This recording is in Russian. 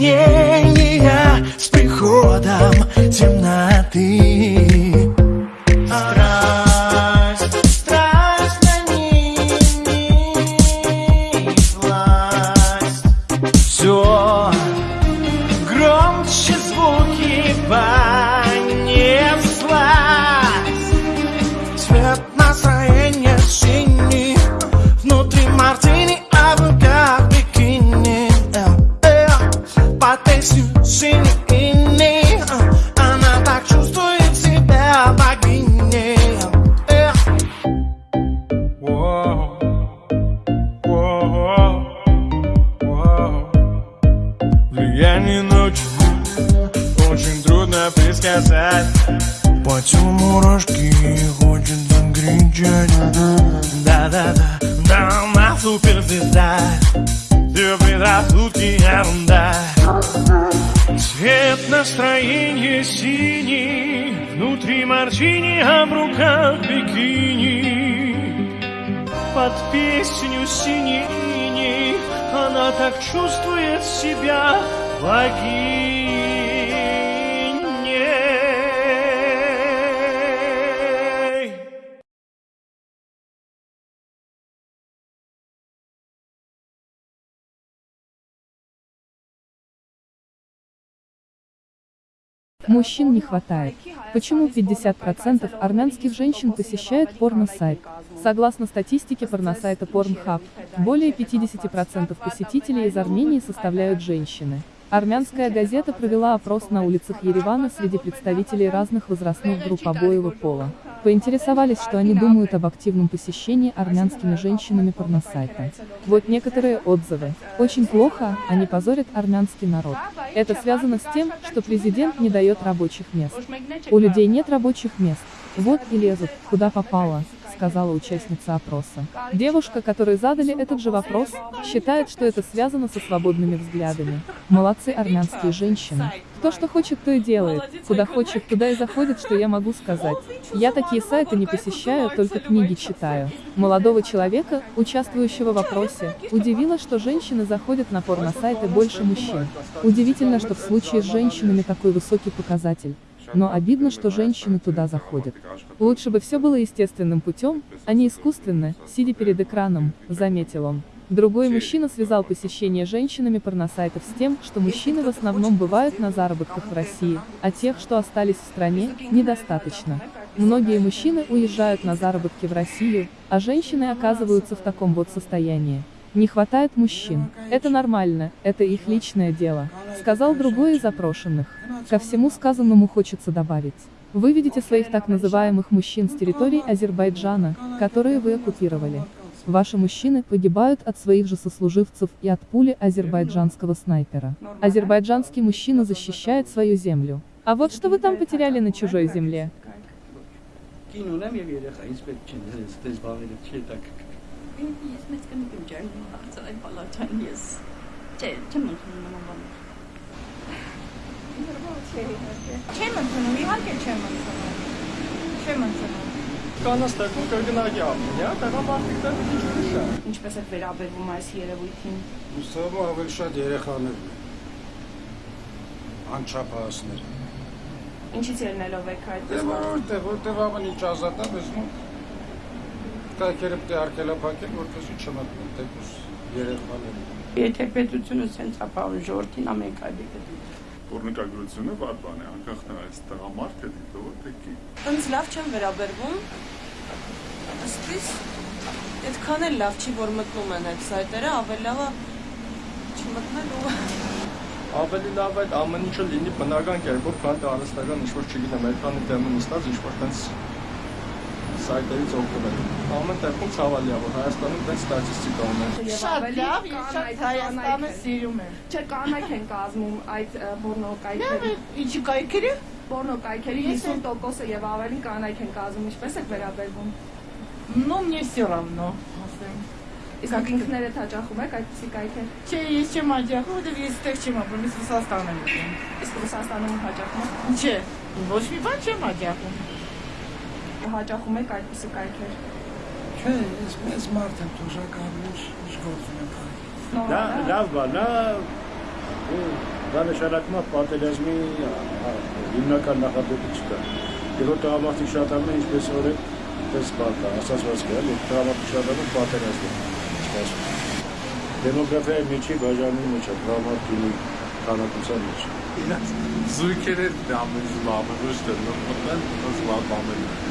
объяснения с приходом темноты. Все громче звуки понеслась. Цвет настроения синий, Влияние ночи очень трудно предсказать По телу мурашки хочет закричать Да-да-да, да, она супер звезда Все предрассудки ерунда. Цвет настроения синий Внутри мартини, а в руках бикини. Под песню синей Она так чувствует себя. Мужчин не хватает. Почему 50% армянских женщин посещают порно-сайт? Согласно статистике порносайта Pornhub, более 50% посетителей из Армении составляют женщины. Армянская газета провела опрос на улицах Еревана среди представителей разных возрастных групп обоего пола. Поинтересовались, что они думают об активном посещении армянскими женщинами порносайта. Вот некоторые отзывы. Очень плохо, они позорят армянский народ. Это связано с тем, что президент не дает рабочих мест. У людей нет рабочих мест. Вот и лезут, куда попало, сказала участница опроса. Девушка, которой задали этот же вопрос, считает, что это связано со свободными взглядами. Молодцы армянские женщины. Кто что хочет, то и делает. Куда хочет, туда и заходит, что я могу сказать. Я такие сайты не посещаю, только книги читаю. Молодого человека, участвующего в опросе, удивило, что женщины заходят на порносайты больше мужчин. Удивительно, что в случае с женщинами такой высокий показатель. Но обидно, что женщины туда заходят. Лучше бы все было естественным путем, а не искусственно, сидя перед экраном, заметил он. Другой мужчина связал посещение женщинами порносайтов с тем, что мужчины в основном бывают на заработках в России, а тех, что остались в стране, недостаточно. Многие мужчины уезжают на заработки в Россию, а женщины оказываются в таком вот состоянии. Не хватает мужчин. Это нормально, это их личное дело, сказал другой из опрошенных. Ко всему сказанному хочется добавить. Вы видите своих так называемых мужчин с территории Азербайджана, которые вы оккупировали. Ваши мужчины погибают от своих же сослуживцев и от пули азербайджанского снайпера. Азербайджанский мужчина защищает свою землю. А вот что вы там потеряли на чужой земле. Yes. չէ, իհարկե։ Չեմ ընդունում, իհարկե չեմ ընդունում։ Չեմ ընդունում։ Կանաց տեղում կրկնակի ապրում, հա, տեղամարտիկները մի քիչ ուրիշ է։ Ինչպես է վերաբերվում այս երևույթին։ Ուսումը ավելի շատ երեխաներն են։ Անչափահասներ։ Ինչից ելնելով եք այդ։ Դե որտեղ, որտեղ ամեն ինչ ազատ է, բզնում կայքերը պետք է արգելափակել, որպեսզի չմտնեն տեկուս երեխաները։ Եթե պետությունը սենց ապահովում ժողովրդին, ամենք այդի պետություն։ Պորնիկագրությունը վատ բան է, անկախ նրանից տղամարդ է դիտողը թե կին։ Ինձ լավ չեմ վերաբերվում։ Ըստիս այդքան էլ լավ չի, որ մտնում են այդ սայտերը, ավելի լավ է չմտնել ու ավելի լավ է ամեն ինչը լինի բնական կերպով, քան թե արհեստական ինչ-որ չգիտեմ, այդքանի դեմը նստած ինչ-որ տենց սայտերից օգտվել։ Ամեն տեղում ցավալի է, որ Հայաստանում տենց ստատիստիկա ունեն։ Շատ լավ, ես շատ Հայաստանը սիրում եմ։ Չէ, կանայք են կազմում այդ ը, պորնո Լավ կայքերի։ է, ինչի կայքերի։ Պորնո կայքերի Ես էլ- 50%-ը եւ ավելին կանայք են կազմում, ինչպես եք վերաբերվում։ Ну, мне все равно, ասեմ։ Իսկ ինքներդ հաճախում եք այդպիսի կայքեր։ Չէ, ես չեմ աջակցում, որովհետև ես այդտեղ չեմ ապրում, ես Ռուսաստան եմ ապրում։ Իսկ Ռուսաստանում հաճախում եք։ Չէ, ոչ մի բան չեմ աջակցում։ հաճախում եք այդպիսի կայքեր։ Չէ, ես մեծ մարդ եմ դժակարուս գործում եմ քարի։ Դա հա։ լավ բան է, ու դա նշանակմամբ պատերազմի հիմնական նախապետիչը։ Եվ որ դրամատիկ շատանում է ինչպես օրը դες բակա, ասացված է, էլի դրամատիկ շատանում պատերազմը։ Ինչպես դեմոգրաֆիայի միջի բաժանի միջը դրամատիկի քանակության մեջ։ Իրաց զույգերը դա մենք զբաղվում ենք, դեռ մենք զբաղվում ենք։